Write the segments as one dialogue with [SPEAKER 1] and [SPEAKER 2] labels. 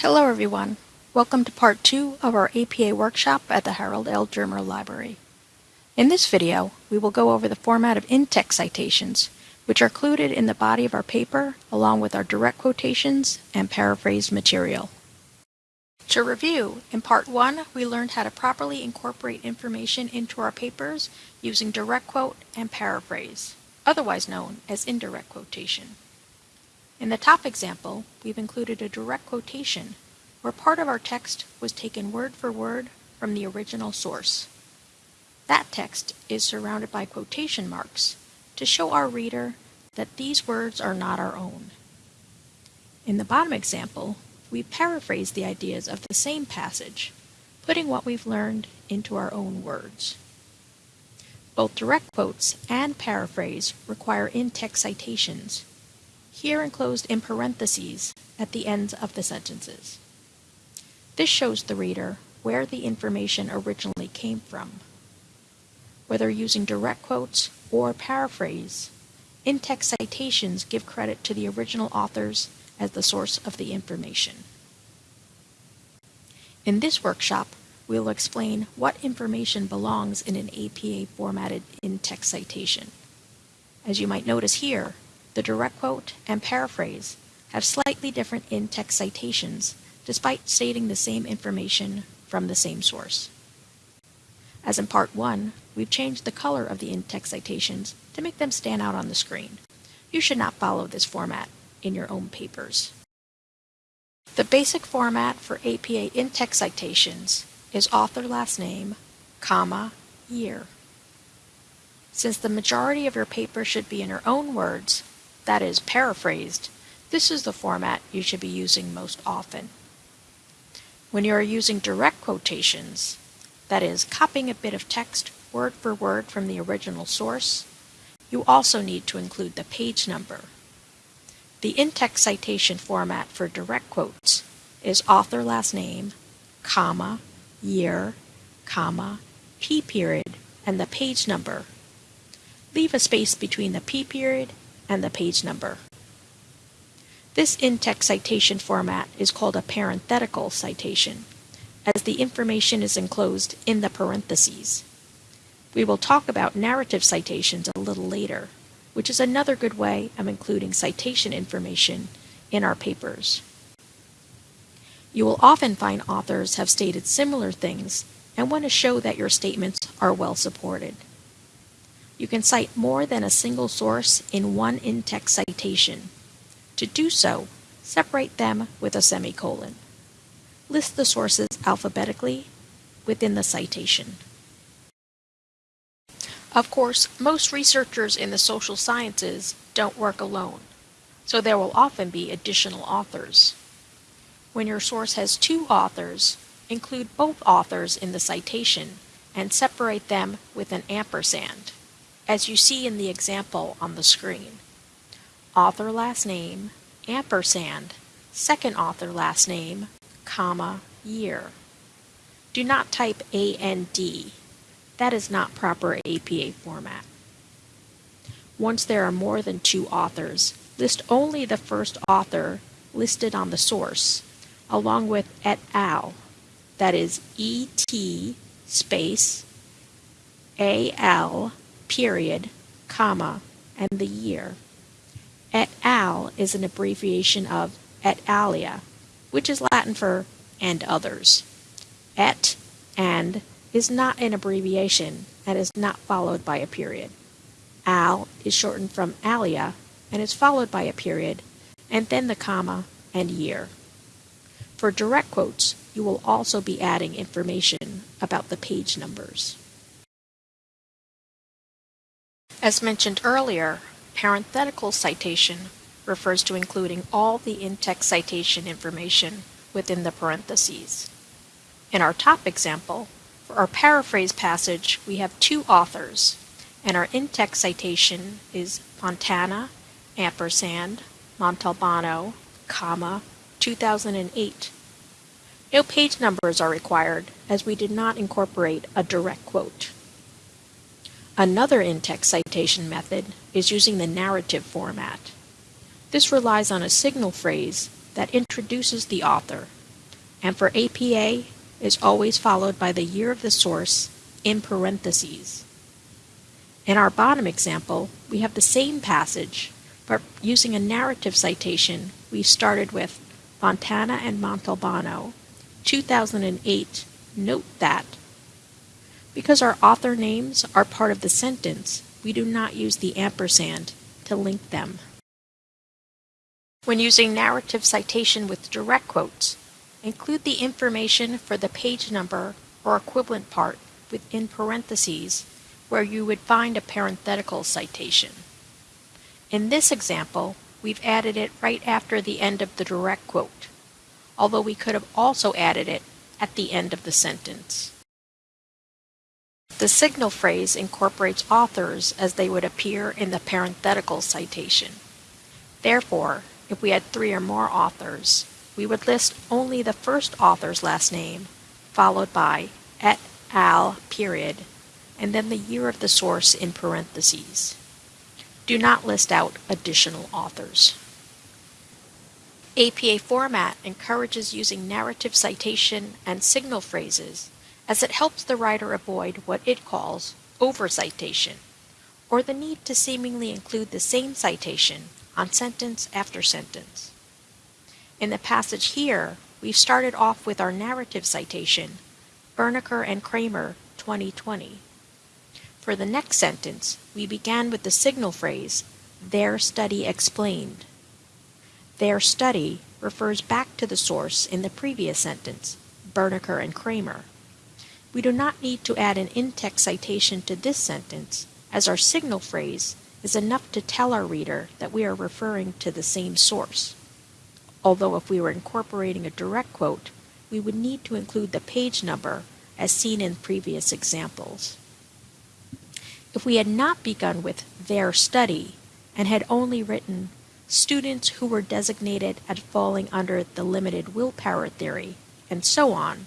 [SPEAKER 1] Hello everyone. Welcome to part two of our APA workshop at the Harold L. Drimmer Library. In this video, we will go over the format of in-text citations, which are included in the body of our paper along with our direct quotations and paraphrased material. To review, in part one, we learned how to properly incorporate information into our papers using direct quote and paraphrase, otherwise known as indirect quotation. In the top example, we've included a direct quotation where part of our text was taken word for word from the original source. That text is surrounded by quotation marks to show our reader that these words are not our own. In the bottom example, we paraphrase the ideas of the same passage, putting what we've learned into our own words. Both direct quotes and paraphrase require in-text citations here enclosed in parentheses at the ends of the sentences. This shows the reader where the information originally came from. Whether using direct quotes or paraphrase, in-text citations give credit to the original authors as the source of the information. In this workshop, we will explain what information belongs in an APA formatted in-text citation. As you might notice here, the direct quote and paraphrase have slightly different in-text citations despite stating the same information from the same source. As in part 1, we've changed the color of the in-text citations to make them stand out on the screen. You should not follow this format in your own papers. The basic format for APA in-text citations is author last name, comma, year. Since the majority of your paper should be in your own words, that is paraphrased, this is the format you should be using most often. When you are using direct quotations, that is, copying a bit of text word for word from the original source, you also need to include the page number. The in-text citation format for direct quotes is author last name, comma, year, comma, p period, and the page number. Leave a space between the p period and the page number. This in-text citation format is called a parenthetical citation, as the information is enclosed in the parentheses. We will talk about narrative citations a little later, which is another good way of including citation information in our papers. You will often find authors have stated similar things and want to show that your statements are well supported. You can cite more than a single source in one in-text citation. To do so, separate them with a semicolon. List the sources alphabetically within the citation. Of course, most researchers in the social sciences don't work alone, so there will often be additional authors. When your source has two authors, include both authors in the citation and separate them with an ampersand as you see in the example on the screen. Author last name, ampersand, second author last name, comma, year. Do not type AND. That is not proper APA format. Once there are more than two authors, list only the first author listed on the source, along with et al. That is ET space AL period, comma, and the year. Et al is an abbreviation of et alia, which is Latin for and others. Et and is not an abbreviation and is not followed by a period. Al is shortened from alia and is followed by a period, and then the comma and year. For direct quotes, you will also be adding information about the page numbers. As mentioned earlier, parenthetical citation refers to including all the in-text citation information within the parentheses. In our top example, for our paraphrase passage, we have two authors, and our in-text citation is Fontana, ampersand, Montalbano, comma, 2008. No page numbers are required, as we did not incorporate a direct quote. Another in-text citation method is using the narrative format. This relies on a signal phrase that introduces the author and for APA is always followed by the year of the source in parentheses. In our bottom example, we have the same passage, but using a narrative citation, we started with Fontana and Montalbano, 2008, note that. Because our author names are part of the sentence, we do not use the ampersand to link them. When using narrative citation with direct quotes, include the information for the page number or equivalent part within parentheses where you would find a parenthetical citation. In this example, we've added it right after the end of the direct quote, although we could have also added it at the end of the sentence. The signal phrase incorporates authors as they would appear in the parenthetical citation. Therefore, if we had three or more authors, we would list only the first author's last name, followed by et al. period, and then the year of the source in parentheses. Do not list out additional authors. APA format encourages using narrative citation and signal phrases as it helps the writer avoid what it calls over-citation, or the need to seemingly include the same citation on sentence after sentence. In the passage here, we've started off with our narrative citation, Bernecker and Kramer, 2020. For the next sentence, we began with the signal phrase, their study explained. Their study refers back to the source in the previous sentence, Bernecker and Kramer. We do not need to add an in-text citation to this sentence, as our signal phrase is enough to tell our reader that we are referring to the same source. Although if we were incorporating a direct quote, we would need to include the page number as seen in previous examples. If we had not begun with their study and had only written students who were designated as falling under the limited willpower theory, and so on,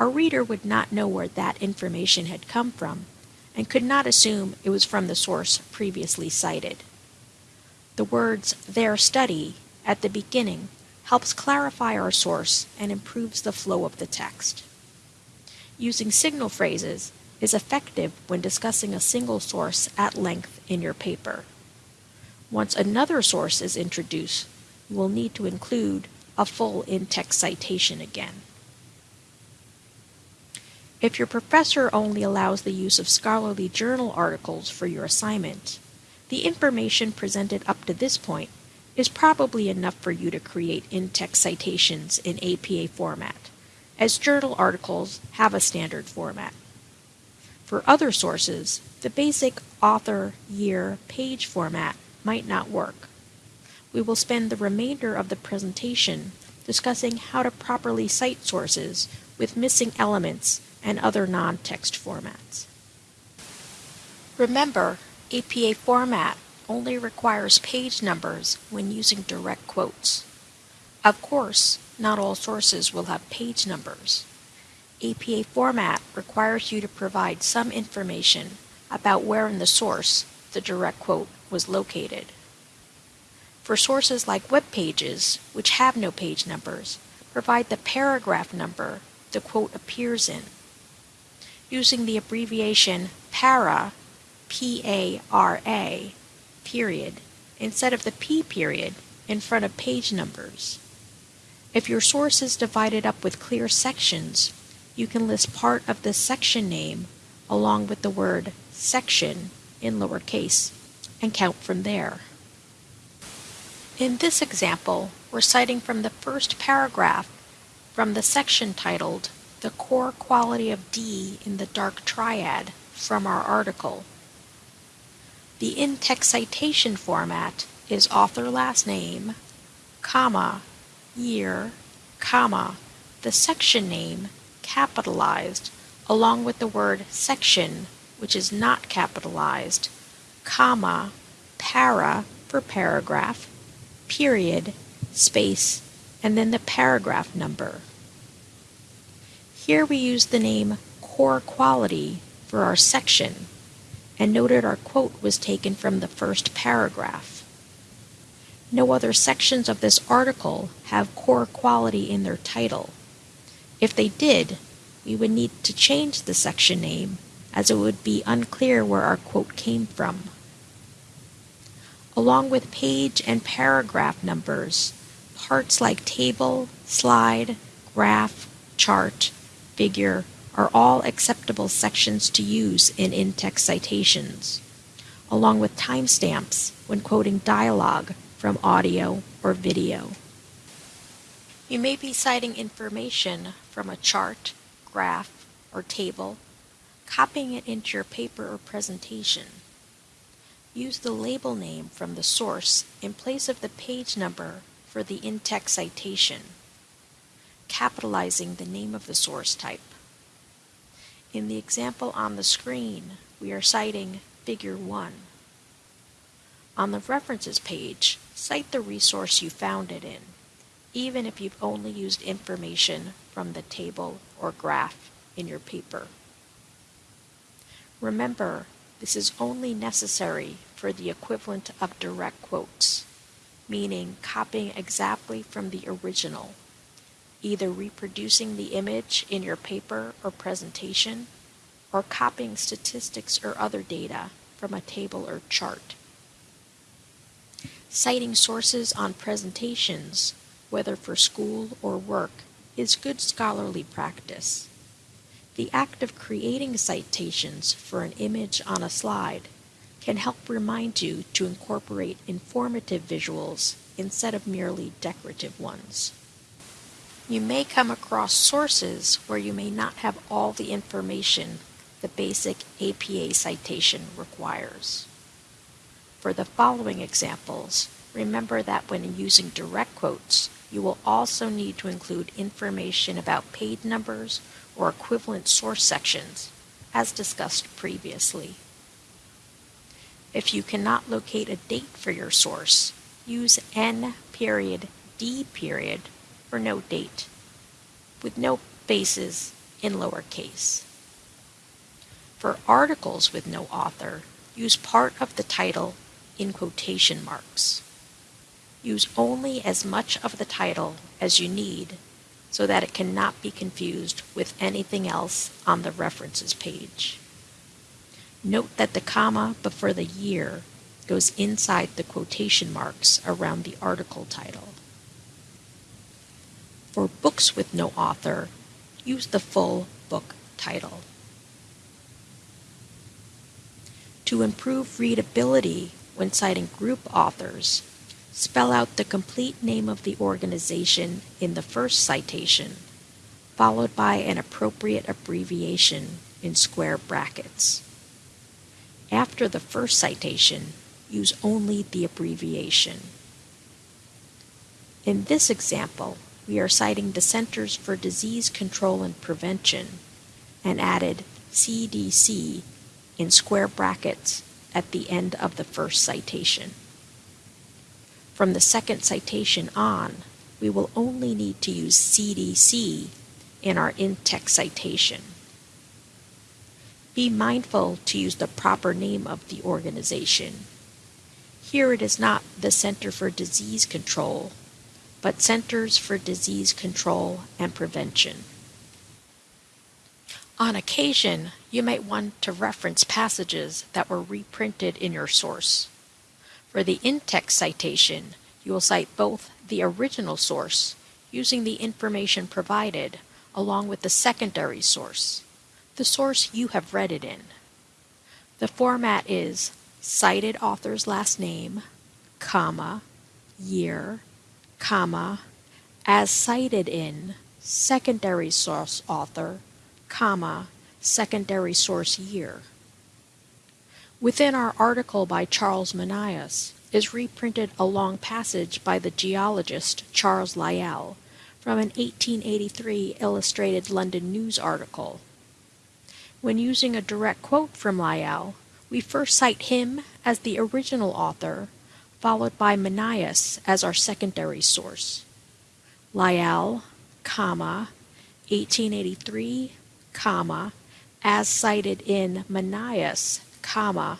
[SPEAKER 1] our reader would not know where that information had come from and could not assume it was from the source previously cited. The words their study at the beginning helps clarify our source and improves the flow of the text. Using signal phrases is effective when discussing a single source at length in your paper. Once another source is introduced, you will need to include a full in-text citation again. If your professor only allows the use of scholarly journal articles for your assignment, the information presented up to this point is probably enough for you to create in-text citations in APA format, as journal articles have a standard format. For other sources, the basic author, year, page format might not work. We will spend the remainder of the presentation discussing how to properly cite sources with missing elements and other non-text formats. Remember, APA format only requires page numbers when using direct quotes. Of course, not all sources will have page numbers. APA format requires you to provide some information about where in the source the direct quote was located. For sources like web pages, which have no page numbers, provide the paragraph number the quote appears in using the abbreviation PARA, P-A-R-A, period, instead of the P period in front of page numbers. If your source is divided up with clear sections, you can list part of the section name along with the word section in lowercase and count from there. In this example, we're citing from the first paragraph from the section titled the core quality of D in the dark triad from our article. The in-text citation format is author last name, comma, year, comma, the section name capitalized along with the word section which is not capitalized, comma, para for paragraph, period, space, and then the paragraph number. Here we use the name core quality for our section and noted our quote was taken from the first paragraph. No other sections of this article have core quality in their title, If they did, we would need to change the section name as it would be unclear where our quote came from. Along with page and paragraph numbers, parts like table, slide, graph, chart, figure are all acceptable sections to use in in-text citations, along with timestamps when quoting dialogue from audio or video. You may be citing information from a chart, graph, or table, copying it into your paper or presentation. Use the label name from the source in place of the page number for the in-text citation, capitalizing the name of the source type. In the example on the screen, we are citing Figure 1. On the References page, cite the resource you found it in, even if you've only used information from the table or graph in your paper. Remember, this is only necessary for the equivalent of direct quotes, meaning copying exactly from the original, either reproducing the image in your paper or presentation, or copying statistics or other data from a table or chart. Citing sources on presentations, whether for school or work, is good scholarly practice. The act of creating citations for an image on a slide can help remind you to incorporate informative visuals instead of merely decorative ones. You may come across sources where you may not have all the information the basic APA citation requires. For the following examples, remember that when using direct quotes, you will also need to include information about page numbers or equivalent source sections, as discussed previously. If you cannot locate a date for your source, use N period D period for no date, with no spaces in lowercase. For articles with no author, use part of the title in quotation marks. Use only as much of the title as you need so that it cannot be confused with anything else on the references page. Note that the comma before the year goes inside the quotation marks around the article title. For books with no author, use the full book title. To improve readability when citing group authors, Spell out the complete name of the organization in the first citation, followed by an appropriate abbreviation in square brackets. After the first citation, use only the abbreviation. In this example, we are citing the Centers for Disease Control and Prevention and added CDC in square brackets at the end of the first citation. From the second citation on, we will only need to use CDC in our in-text citation. Be mindful to use the proper name of the organization. Here it is not the Center for Disease Control, but Centers for Disease Control and Prevention. On occasion, you might want to reference passages that were reprinted in your source. For the in-text citation, you will cite both the original source, using the information provided, along with the secondary source, the source you have read it in. The format is cited author's last name, comma, year, comma, as cited in secondary source author, comma, secondary source year. Within our article by Charles Manias is reprinted a long passage by the geologist Charles Lyell from an 1883 Illustrated London News article. When using a direct quote from Lyell, we first cite him as the original author, followed by Manias as our secondary source. Lyell, comma, 1883, comma, as cited in Manias, comma,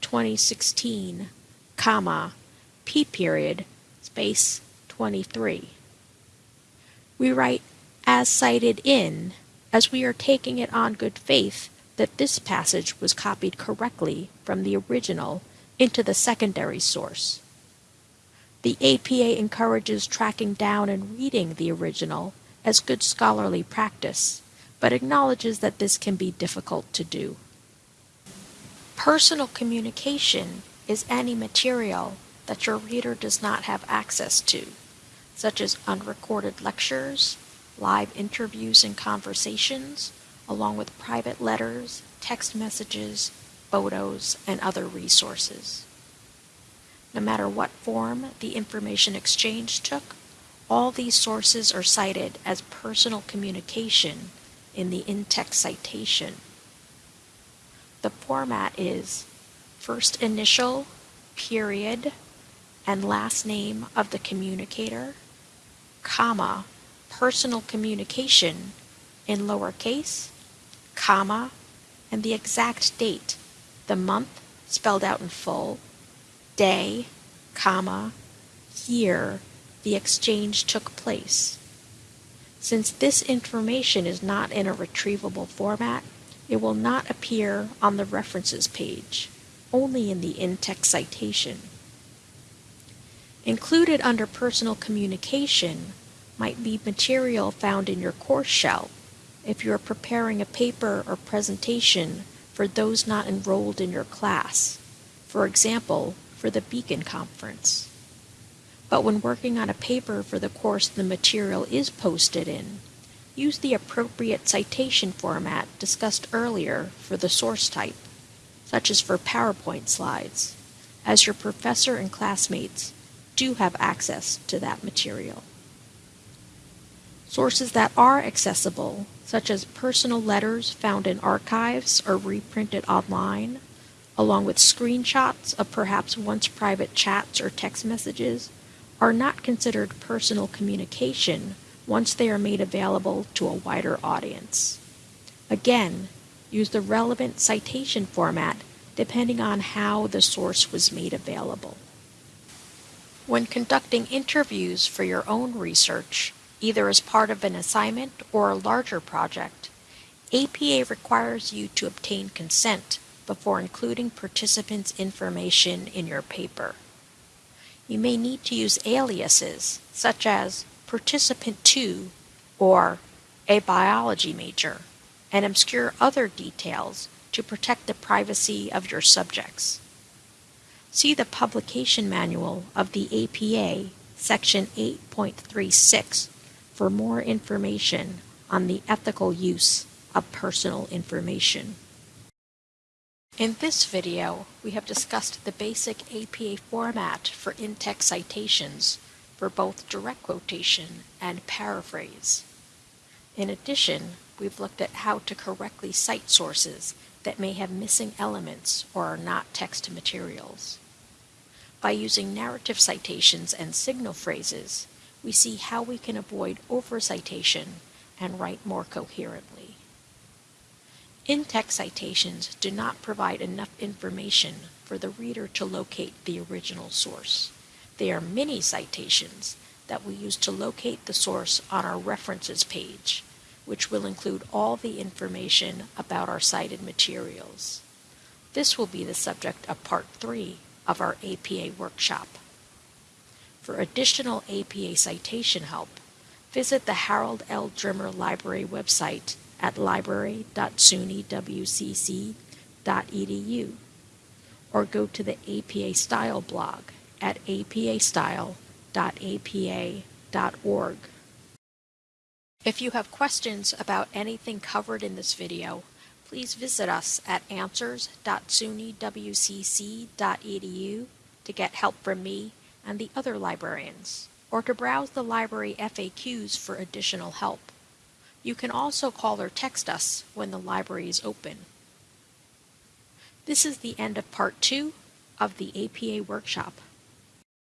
[SPEAKER 1] 2016, comma, p period, space 23. We write as cited in, as we are taking it on good faith that this passage was copied correctly from the original into the secondary source. The APA encourages tracking down and reading the original as good scholarly practice, but acknowledges that this can be difficult to do. Personal communication is any material that your reader does not have access to, such as unrecorded lectures, live interviews and conversations, along with private letters, text messages, photos, and other resources. No matter what form the information exchange took, all these sources are cited as personal communication in the in-text citation. The format is first initial, period, and last name of the communicator, comma, personal communication in lowercase, comma, and the exact date, the month spelled out in full, day, comma, year the exchange took place. Since this information is not in a retrievable format, it will not appear on the references page, only in the in-text citation. Included under personal communication might be material found in your course shell if you are preparing a paper or presentation for those not enrolled in your class, for example, for the Beacon Conference. But when working on a paper for the course the material is posted in, use the appropriate citation format discussed earlier for the source type, such as for PowerPoint slides, as your professor and classmates do have access to that material. Sources that are accessible, such as personal letters found in archives or reprinted online, along with screenshots of perhaps once private chats or text messages, are not considered personal communication once they are made available to a wider audience. Again, use the relevant citation format depending on how the source was made available. When conducting interviews for your own research, either as part of an assignment or a larger project, APA requires you to obtain consent before including participants' information in your paper. You may need to use aliases such as participant 2 or a biology major and obscure other details to protect the privacy of your subjects. See the publication manual of the APA, section 8.36 for more information on the ethical use of personal information. In this video, we have discussed the basic APA format for in-text citations for both direct quotation and paraphrase. In addition, we've looked at how to correctly cite sources that may have missing elements or are not text materials. By using narrative citations and signal phrases, we see how we can avoid overcitation and write more coherently. In-text citations do not provide enough information for the reader to locate the original source. They are mini citations that we use to locate the source on our references page, which will include all the information about our cited materials. This will be the subject of Part 3 of our APA workshop. For additional APA citation help, visit the Harold L. Drimmer Library website at library.sunywcc.edu or go to the APA Style blog at apastyle.apa.org. If you have questions about anything covered in this video, please visit us at answers.sunywcc.edu to get help from me and the other librarians, or to browse the library FAQs for additional help. You can also call or text us when the library is open. This is the end of part two of the APA workshop.